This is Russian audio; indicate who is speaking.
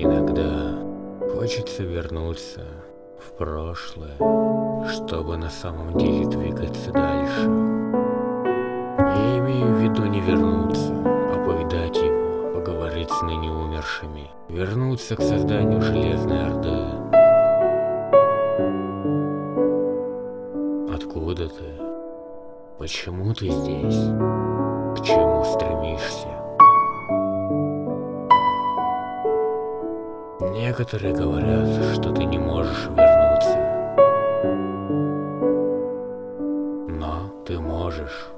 Speaker 1: Иногда хочется вернуться в прошлое, чтобы на самом деле двигаться дальше. Я имею в виду не вернуться, а повидать его, поговорить с ныне умершими, вернуться к созданию Железной Орды. Откуда ты? Почему ты здесь? К чему стремишься? Некоторые говорят, что ты не можешь вернуться. Но ты можешь.